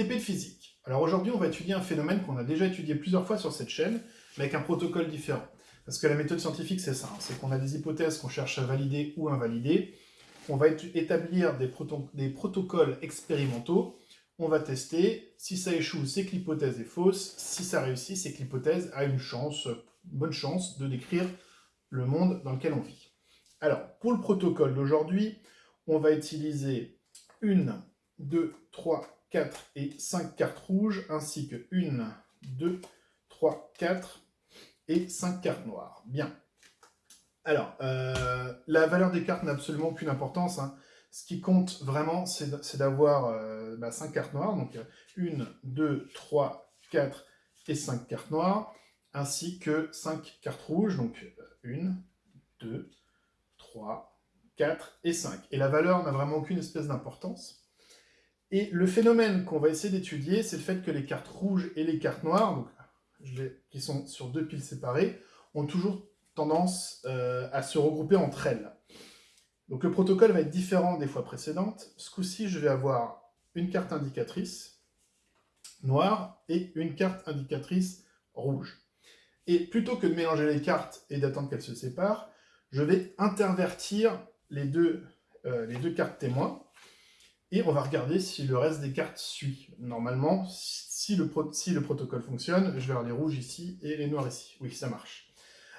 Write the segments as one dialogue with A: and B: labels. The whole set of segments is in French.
A: De physique. Alors aujourd'hui, on va étudier un phénomène qu'on a déjà étudié plusieurs fois sur cette chaîne, mais avec un protocole différent. Parce que la méthode scientifique, c'est ça, hein. c'est qu'on a des hypothèses qu'on cherche à valider ou invalider. On va établir des, des protocoles expérimentaux. On va tester. Si ça échoue, c'est que l'hypothèse est fausse. Si ça réussit, c'est que l'hypothèse a une chance, une bonne chance de décrire le monde dans lequel on vit. Alors, pour le protocole d'aujourd'hui, on va utiliser une, deux, trois, 4 et 5 cartes rouges, ainsi que 1, 2, 3, 4 et 5 cartes noires. Bien. Alors, euh, la valeur des cartes n'a absolument aucune importance. Hein. Ce qui compte vraiment, c'est d'avoir euh, bah, 5 cartes noires. Donc, 1, 2, 3, 4 et 5 cartes noires, ainsi que 5 cartes rouges. Donc, 1, 2, 3, 4 et 5. Et la valeur n'a vraiment aucune espèce d'importance. Et le phénomène qu'on va essayer d'étudier, c'est le fait que les cartes rouges et les cartes noires, qui sont sur deux piles séparées, ont toujours tendance euh, à se regrouper entre elles. Donc le protocole va être différent des fois précédentes. Ce coup-ci, je vais avoir une carte indicatrice noire et une carte indicatrice rouge. Et plutôt que de mélanger les cartes et d'attendre qu'elles se séparent, je vais intervertir les deux, euh, les deux cartes témoins et on va regarder si le reste des cartes suit. Normalement, si le, protocole fonctionne, je vais avoir les rouges ici et les noirs ici. Oui, ça marche.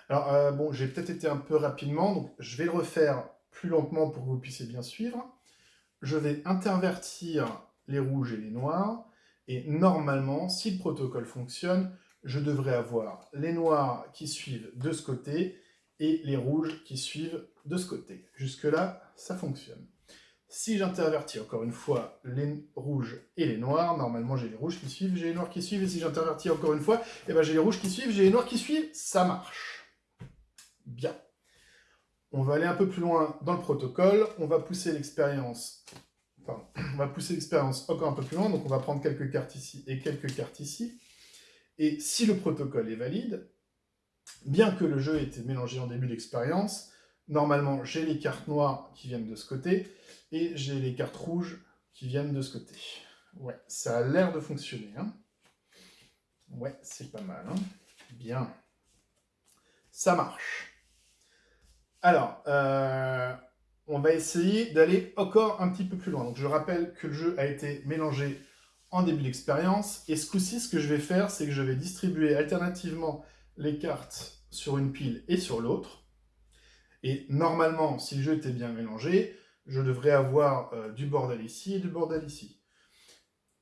A: Alors, euh, bon, j'ai peut-être été un peu rapidement, donc je vais le refaire plus lentement pour que vous puissiez bien suivre. Je vais intervertir les rouges et les noirs, et normalement, si le protocole fonctionne, je devrais avoir les noirs qui suivent de ce côté, et les rouges qui suivent de ce côté. Jusque-là, ça fonctionne. Si j'intervertis encore une fois les rouges et les noirs, normalement j'ai les rouges qui suivent, j'ai les noirs qui suivent, et si j'intervertis encore une fois, eh ben j'ai les rouges qui suivent, j'ai les noirs qui suivent, ça marche. Bien. On va aller un peu plus loin dans le protocole, on va pousser l'expérience, on va pousser l'expérience encore un peu plus loin, donc on va prendre quelques cartes ici et quelques cartes ici, et si le protocole est valide, bien que le jeu ait été mélangé en début d'expérience, normalement j'ai les cartes noires qui viennent de ce côté, et j'ai les cartes rouges qui viennent de ce côté. Ouais, ça a l'air de fonctionner. Hein. Ouais, c'est pas mal. Hein. Bien. Ça marche. Alors, euh, on va essayer d'aller encore un petit peu plus loin. Donc je rappelle que le jeu a été mélangé en début d'expérience. Et ce coup-ci, ce que je vais faire, c'est que je vais distribuer alternativement les cartes sur une pile et sur l'autre. Et normalement, si le jeu était bien mélangé, je devrais avoir euh, du bordel ici et du bordel ici.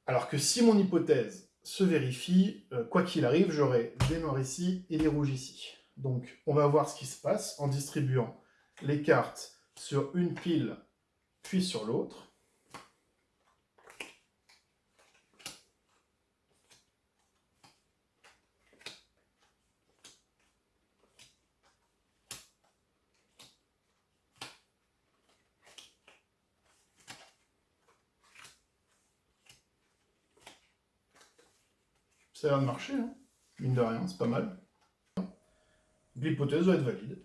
A: Alors que si mon hypothèse se vérifie, euh, quoi qu'il arrive, j'aurai des noirs ici et des rouges ici. Donc on va voir ce qui se passe en distribuant les cartes sur une pile puis sur l'autre. Ça a l'air de marcher, hein. mine de rien, c'est pas mal. L'hypothèse doit être valide.